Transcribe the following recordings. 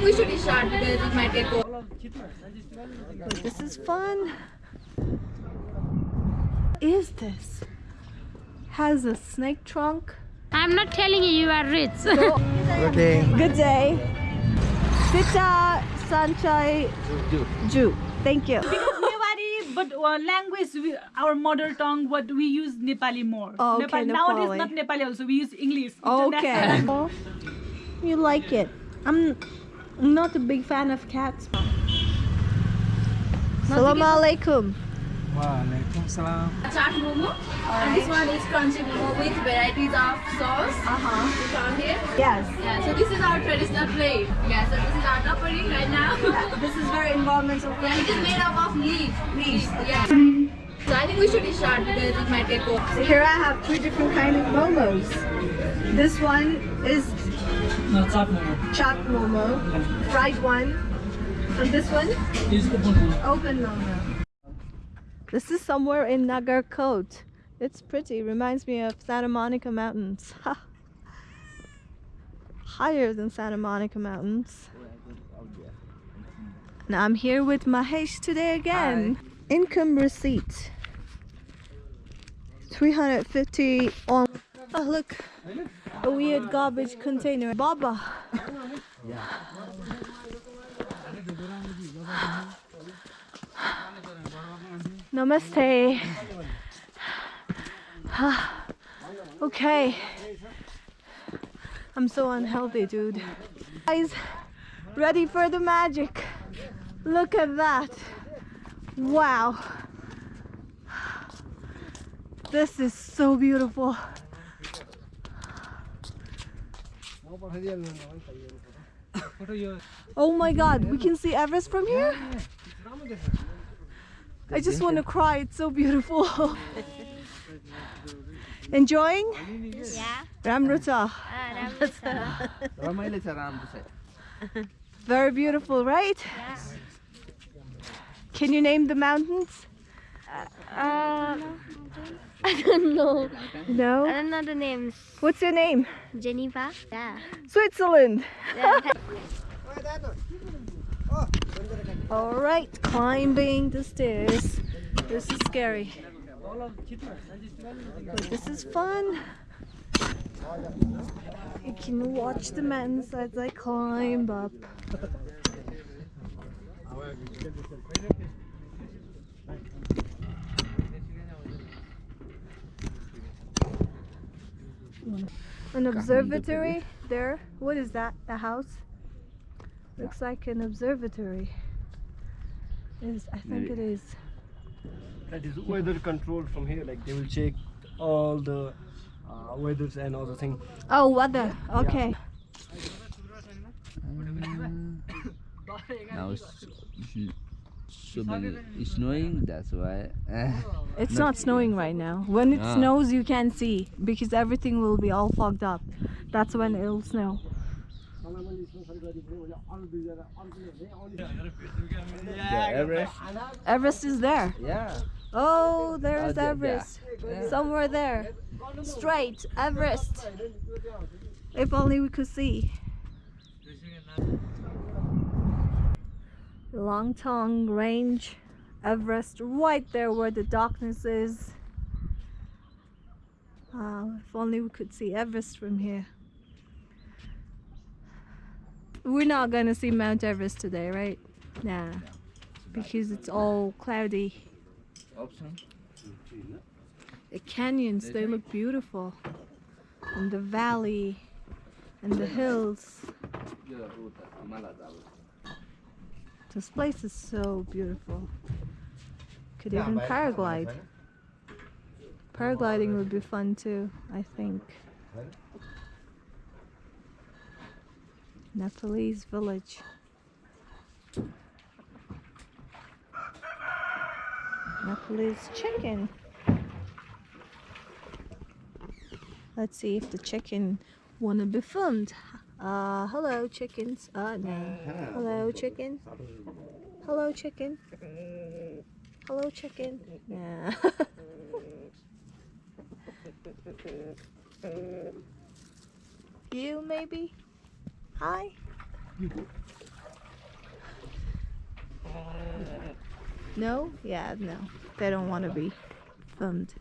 think we should restart because it might get cold. But this is fun. Is this? Has a snake trunk. I'm not telling you you are rich. Good day. Good day. Sita Sanchai Ju. Thank you. Nepali, but uh, language, we, our mother tongue, what we use Nepali more. Oh, okay, Nowadays, Nepali. not Nepali also, we use English. Okay. You like it. I'm not a big fan of cats. Assalamu alaikum. Waalaikumsalam. Chaat momo. And this one is crunchy momo with varieties of sauce. Uh-huh. You found here? Yes. Yeah, so this is our traditional plate. Yeah, so this is our tapari right now. This is very environmental yeah, it is made up of leaf. Leaves. Yeah. So I think we should restart because it might get cold. So here I have three different kind of momos. This one is No, chop momo. chopped momo, fried one, and this one Is open momo. open momo. This is somewhere in Nagarkot. It's pretty. Reminds me of Santa Monica Mountains. Higher than Santa Monica Mountains. Now I'm here with Mahesh today again. Income receipt. 350 on. Oh look, a weird garbage container. Baba. Namaste. Ah, okay. I'm so unhealthy, dude. Guys, ready for the magic. Look at that. Wow. This is so beautiful. Oh my god, we can see Everest from here? I just want to cry, it's so beautiful. Enjoying? Yeah. Ramruta. Ah, Very beautiful, right? Can you name the mountains? Uh, uh, I don't know. No? I don't know the names. What's your name? Geneva. Yeah. Switzerland. All right, climbing the stairs. This is scary. But this is fun. You can watch the mountains as I climb up. An observatory there. What is that? A house? Looks like an observatory. Is I think it is. that is weather control from here like they will check all the uh, weathers and all the thing Oh, weather. Okay. now it's sh- so many it's snowing that's why It's not snowing right now. When it Ah. snows, you can't see because everything will be all fogged up. That's when it'll snow. yeah, Everest Everest is there. yeah Oh, there's Oh, Everest. yeah. Somewhere there. Straight. Everest. If only we could see. Langtang Range. Everest right there where the darkness is. Wow, if only we could see Everest from here. We're not gonna see Mount Everest today, right? Nah. Because it's all cloudy. The canyons, they look beautiful. And the valley and the hills. This place is so beautiful. Could even paraglide. Paragliding would be fun too, I think. Nepalese village. Nepalese chicken. Let's see if the chicken wanna be filmed. Uh, hello chickens. Uh, no. Hello chicken. Hello chicken. Hello chicken. Yeah. you maybe? Hi. No? Yeah, no. They don't want to be filmed.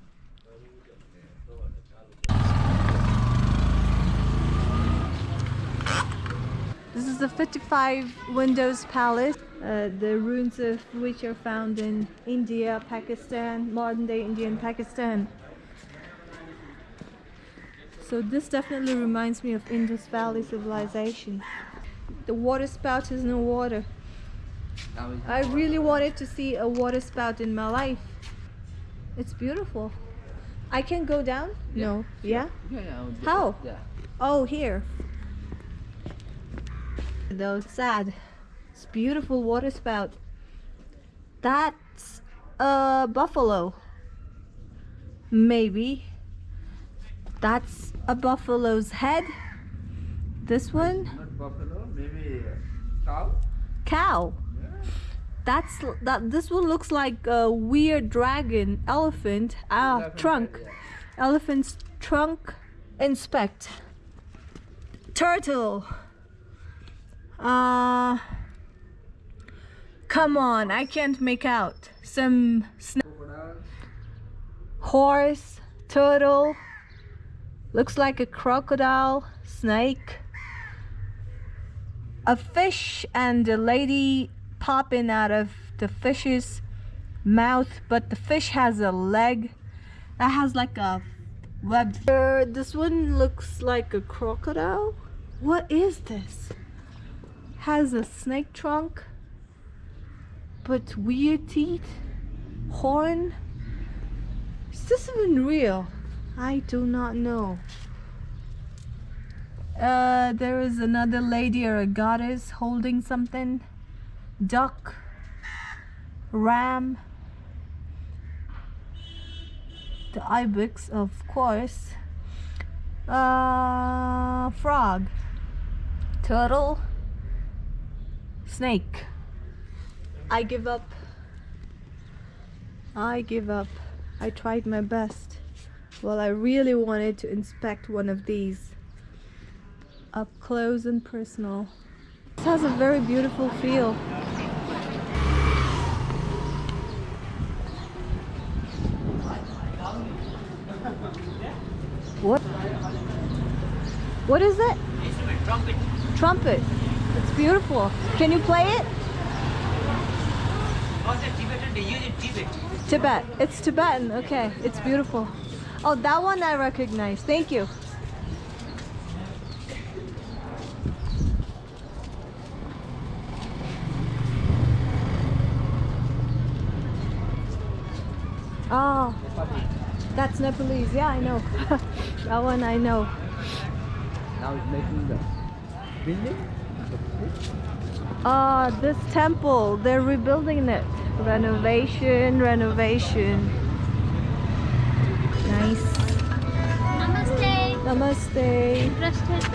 This is the 55 Windows Palace, uh, the ruins of which are found in India, Pakistan, modern day India and Pakistan. So this definitely reminds me of Indus Valley civilization. The water spout has no water. I really wanted to see a water spout in my life. It's beautiful. I can go down? No. Yeah? Yeah, yeah, How? Yeah. Oh, here. Though sad. It's beautiful water spout. That's a buffalo. Maybe. That's a buffalo's head. This one? Not buffalo, maybe cow. cow. That's that. This one looks like a weird dragon, elephant, ah, Elephant trunk, head, yeah. elephant's trunk. Inspect. Turtle. Uh. Come on, I can't make out. Some horse, turtle. Looks like a crocodile, snake a fish and a lady popping out of the fish's mouth, but the fish has a leg that has like a webbed. Uh, this one looks like a crocodile. What is this? Has a snake trunk, but weird teeth, horn. Is this even real? I do not know. Uh, there is another lady or a goddess holding something. Duck. Ram. The ibex, of course. Uh, frog. Turtle. Snake. I give up. I give up. I tried my best. Well, I really wanted to inspect one of these up close and personal. This has a very beautiful feel. What? What is it? Trumpet. Trumpet. Beautiful. Can you play it? Tibetan, Tibet. It's Tibetan. Okay. It's beautiful. Oh, that one I recognize. Thank you. Oh, that's Nepalese. Yeah, I know. that one I know. Now it's making the building. Uh, this temple, they're rebuilding it. Renovation, renovation. Nice. Namaste. Namaste. Interested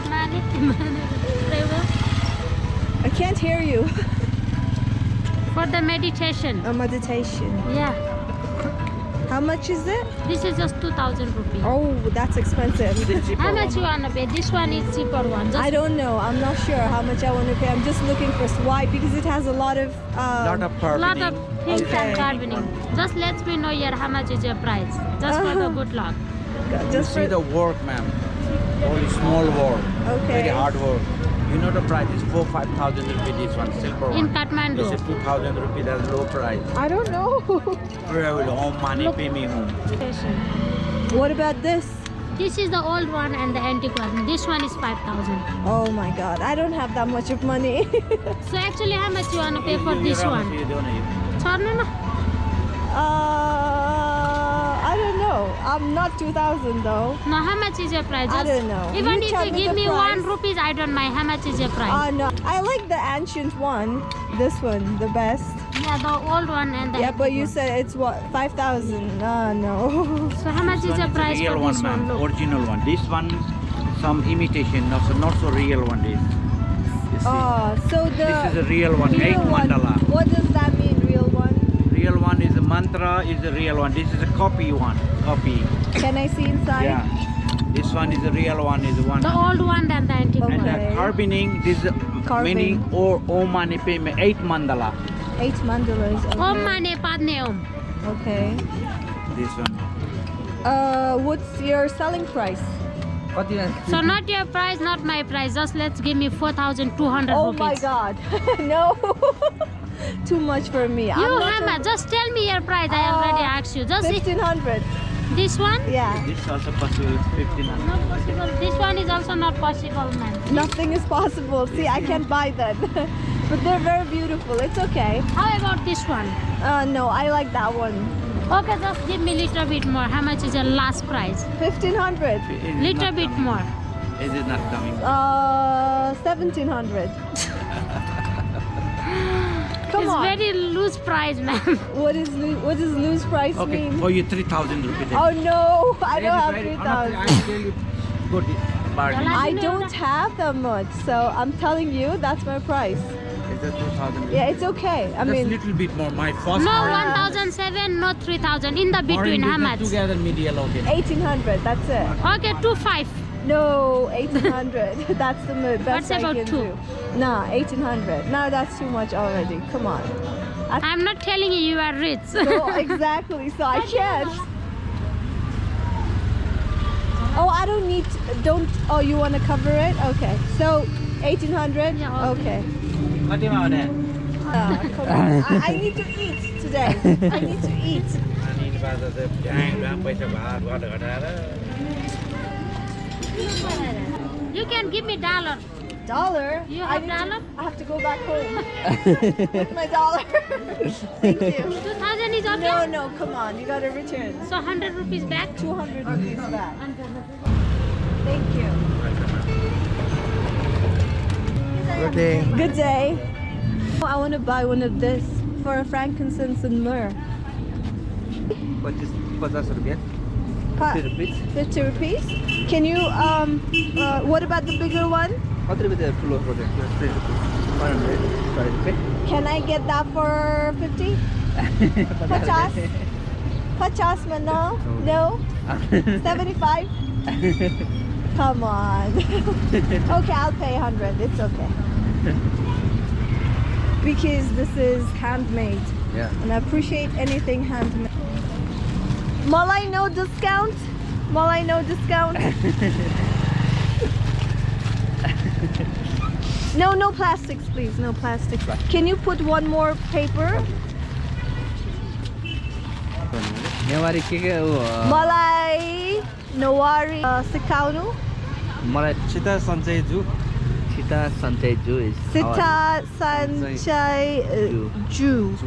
I can't hear you. For the meditation. A meditation. Yeah. How much is it? This is just 2000 rupees. Oh, that's expensive. How much you wanna pay? This one is cheaper one. Just I don't know. I'm not sure how much I want to pay. I'm just looking for white because it has a lot of. Um, lot of lot of carboning. things Okay. and carboning. Just let me know here how much is your price. Just for the Uh-huh. good luck. You just see for, the work, ma'am. Only small work. Okay. Very hard work. You know the price is four, five thousand rupee. This one, silver In one. Kathmandu. This is two thousand rupee. That's low price. I don't know. Travel home money, pay me home. What about this? This is the old one and the antique one. This one is 5000 Oh my god, I don't have that much of money. So actually how much you wanna pay for You- this one? you don't know. Chorna na? uh, I don't know. I'm not 2000 though. No, how much is your price? I don't know. Even You if you give the me price. one rupees, I don't mind. How much is your price? Uh, no. I like the ancient one. This one, the best. yeah, the old one and the Yeah, but you one. said it's what? 5000 Uh, no. So how much This is one your is price real for one, this one? Look. Original one. This one, some imitation, not so, not so real one. This. You see? Oh, so the. this is a real one. real Eight one. mandala. What does that mean, real one? Real one is a mantra. Is a real one. This is a copy one. Copy. Can I see inside? Yeah. This one is the real one. Is one. The old one and the antique Okay. And the carboning, this is Carving. meaning or Om Mani Padme, eight mandala. Eight mandalas. Om Okay. mane padne om. okay. This one. Uh, what's your selling price? So not your price, not my price. Just let's give me 4,200 Oh rupees. my God! no, too much for me. You Hama, just tell me your price. I already Uh, asked you. Just see- Fifteen hundred. this one. Yeah. This is also possible. 1500. Not possible. This one is also not possible, man. Nothing is possible. See, I can't buy them, but they're very beautiful. It's okay. How about this one? Uh, no, I like that one. Okay, just give me little bit more. How much is your last price? Fifteen hundred. It is Little bit coming. more. it not coming. Uh, seventeen hundred. Come it's on. very loose price, man. What is lo- what does lose price Okay, mean? for you 3000 rupees. Oh no, I don't have three thousand. Good bargain. I don't have that much, so I'm telling you that's my price. It's a 2000. Yeah, it's okay. I Just mean, a little bit more. My first No, 1,007, not 3,000. In the Or in between, how between much? Together medial, okay. eighteen hundred. That's it. Okay, two five. No, eighteen hundred. that's the mo- best What's I about can two? do. Nah, eighteen hundred. Now that's too much already. Come on. I'm not telling you you are rich. So exactly. So I can't. Oh, I don't need. Don't. Oh, you want to cover it? Okay. So eighteen hundred. Yeah, Okay. Kati mau deh? Ah, come. I, I need to eat today. I need to eat. You can give me dollar. Dollar. You I have to- dollar? I have to go back home with my dollar. Thank you. 2,000 is okay? No, no, come on. You gotta return. So 100 rupees back? 200 rupees back. Thank you. Good day. Good day. Oh, I want to buy one of this for a frankincense and myrrh. Purchase 50 rupiah. Pa- 50 rupees. 50 rupees. Can you, um, uh, what about the bigger one? Kati rupiah full of product. 3 rupees. 100. Sorry, rupiah. Can I get that for 50? Pachas? Pachas man, no? No? 75? Come on. okay, I'll pay 100. It's okay. Because this is handmade. Yeah. And I appreciate anything handmade. Malay no discount. Malay no discount. no, no plastics, please. No plastics. Can you put one more paper? Newari kiga Malay Newari uh, Sikaunu. Malay Chita Sanjay Ju. Ju is. Chita Sanjay Ju.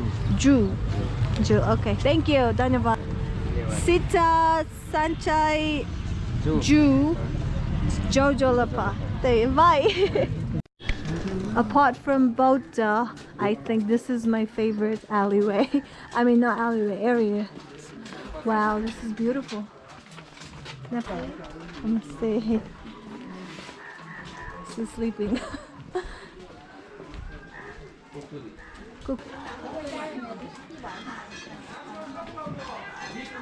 Ju. Okay. Thank you. Danyaba. Sita Sanchai Ju. Ju. Jojo Lapa. There you- Bye. Apart from Bota, I think this is my favorite alleyway. I mean, not alleyway, area. Wow, this is beautiful. Namaste. This is sleeping. Cook.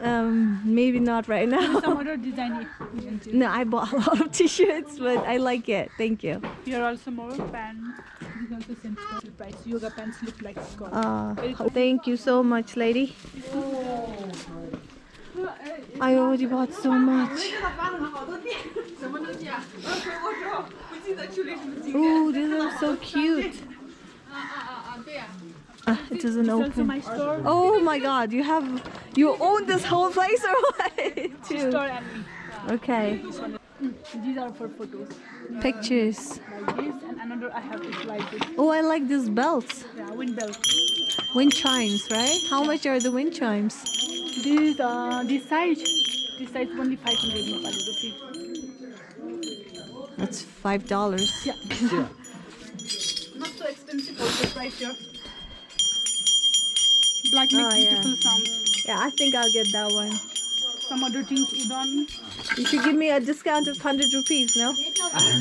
um, maybe not right now. Some other design. you can choose. No, I bought a lot of t-shirts, but I like it. Thank you. Here are also more pants. These are the same special price. Yoga pants look like skirt. Uh, thank you so much, lady. I already bought so much. Ooh, these are so cute. Uh, it doesn't also open. my store. Oh my god, you have you own this whole place or what? Too. Store and me. Okay. These are for photos. Pictures. Like this and another I have is like this. Oh, I like these belts. Yeah, wind belt. Wind chimes, right? How much are the wind chimes? This uh this size this size only 500 Nepali rupee. That's five dollars. Yeah. Not so expensive also price here. Black makes Oh, yeah. beautiful sounds. Yeah, I think I'll get that one. some other things udon. You should give me a discount of 100 rupees, no?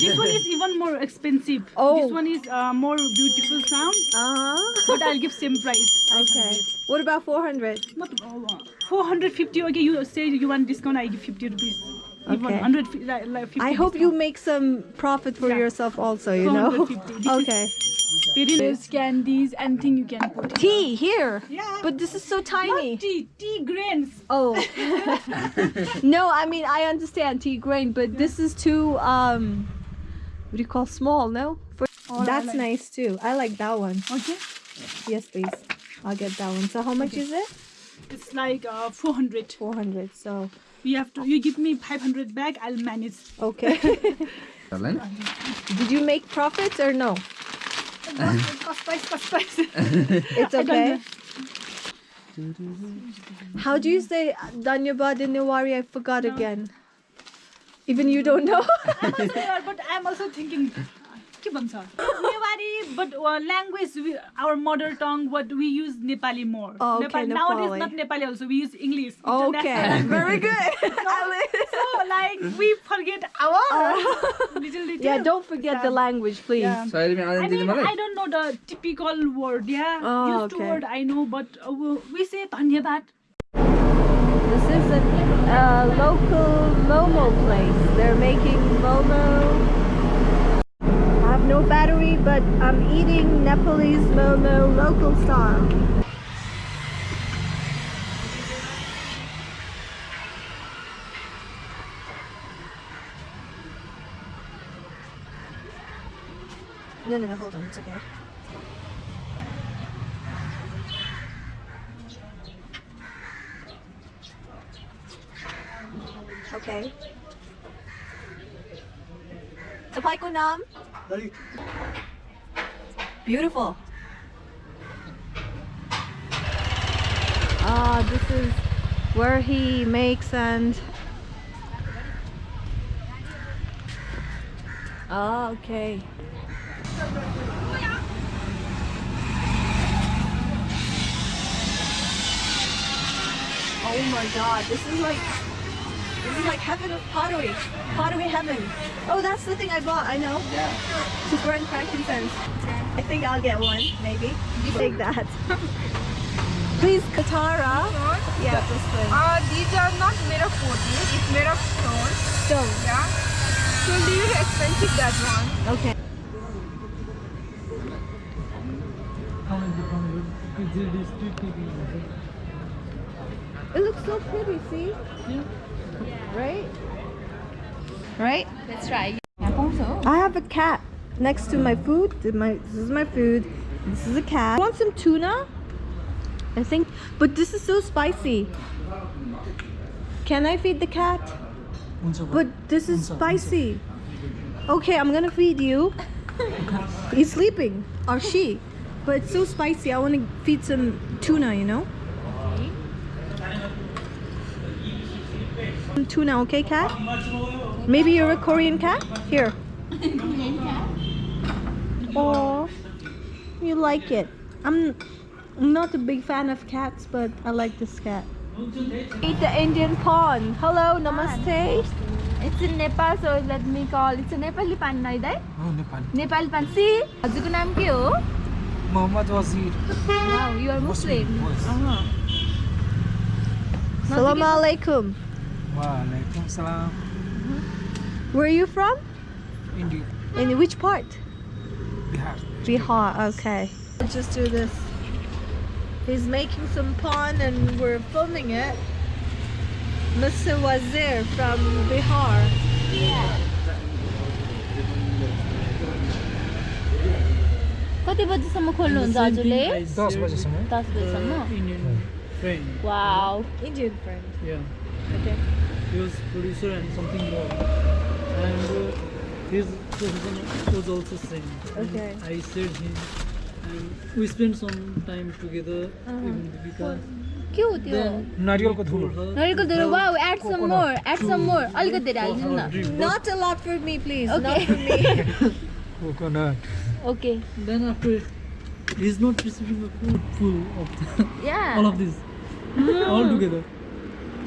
This one is even more expensive. Oh. This one is uh, more beautiful sound, Uh-huh. but I'll give same price. Okay. What about 400? Not uh, 450. Okay, you say you want discount, I give 50 rupees. Even Okay. 100 fi- like, like I hope you make some profit for Yeah. yourself also, you know? 450. This is- Okay. There's candies, anything you can put. Tea here. Yeah. But this is so tiny. Not tea, tea grains. Oh. no, I mean I understand tea grain, but this is too um what do you call small, no? For, Oh, I that's like- nice too. I like that one. Okay. Yes, please. I'll get that one. So how much is it? It's like uh, 400. 400. So You have to. You give me 500 back. I'll manage. okay. Did you make profits or no? Cost price, cost price. It's okay. How do you say Danyabad in Newari? I forgot again. Even you don't know? I'm also but I'm also thinking के भन्छ Newari but uh, language we, our mother tongue what we use Nepali more Oh, okay, Nepal, nowadays Nepali. not Nepali also we use English okay. international. Very good. so like we forget our little little yeah, don't forget the language, please. Yeah. Soalnya I ada di mean, mana? I don't know the typical word, yeah. Oh, Used to okay. word I know, but uh, we say dhanyabad. This is a uh, local Momo place. They're making Momo. have no battery, but I'm eating Nepalese Momo local style. No, no, no, hold on, it's okay. Okay. Supply ko? Beautiful. Ah, this is where he makes and. Ah, okay. Oh my god, this is like. This is like heaven of pottery. Pottery heaven. Oh, that's the thing I bought, I know. Ya. Super and frankincense. I think I'll get one, maybe. Take that. Please, Katara. Yeah, this one. Uh, these are not made of pottery, it's made of stone. Stone. Yeah. So little expensive that one. Okay. It looks so pretty, see? Right? Right? Let's try. I have a cat next to my food. My, this is my food. This is a cat. Want some tuna? I think, but this is so spicy. Can I feed the cat? But this is spicy. Okay, I'm gonna feed you. He's sleeping, or she. But it's so spicy. I want to feed some tuna, you know? Tuna, okay, cat? Maybe you're a Korean cat? Here. Oh, you like it. I'm not a big fan of cats, but I like this cat. Eat the Indian pan. Hello, namaste. It's in Nepal, so let me call. It's a Nepali pan, no, right? Oh, Nepal. Nepal pan. See, what's your name, Muhammad Wazir. Wow, you are Muslim. Muslim. Uh -huh. Alaikum. Walaikum salam. Mm-hmm. Where are you from? India. In which part? Bihar. Bihar, okay. Let's just do this. He's making some pan and we're filming it. Mr. Wazir from Bihar. Yeah. कति बजीसम्म खोल्नुहुन्छ हजुरले uh, Indian friend. दस बजीसम्म wow Indian friend wow Indian friend. Yeah. Okay. He was producer and something more. And uh, his profession was also same. And Okay. I said him. And we spent some time together. Even because के हो त्यो then नारियलको धुलो नरिवलको धुलो wow add some मोर add some more अलिकति धेरै हालिदिनु न Not a lot for me, please. Okay. Not for me. coconut. Okay Then after, he's not receiving a food full of the, या all of this all together.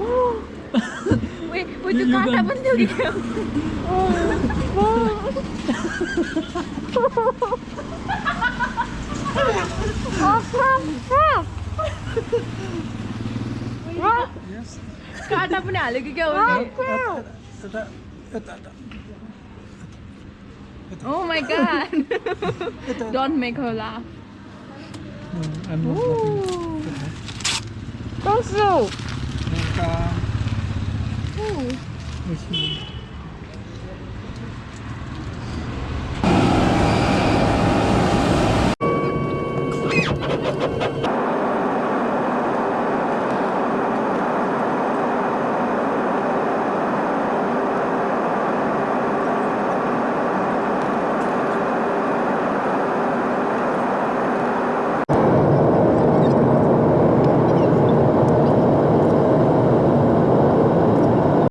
Wait, wait, त्यो काँटा पनि थियो कि क्या? काँटा पनि हाल्यो कि क्या उसले? Oh my god! Don't make her laugh. No, I'm not laughing. Don't slow. Which one?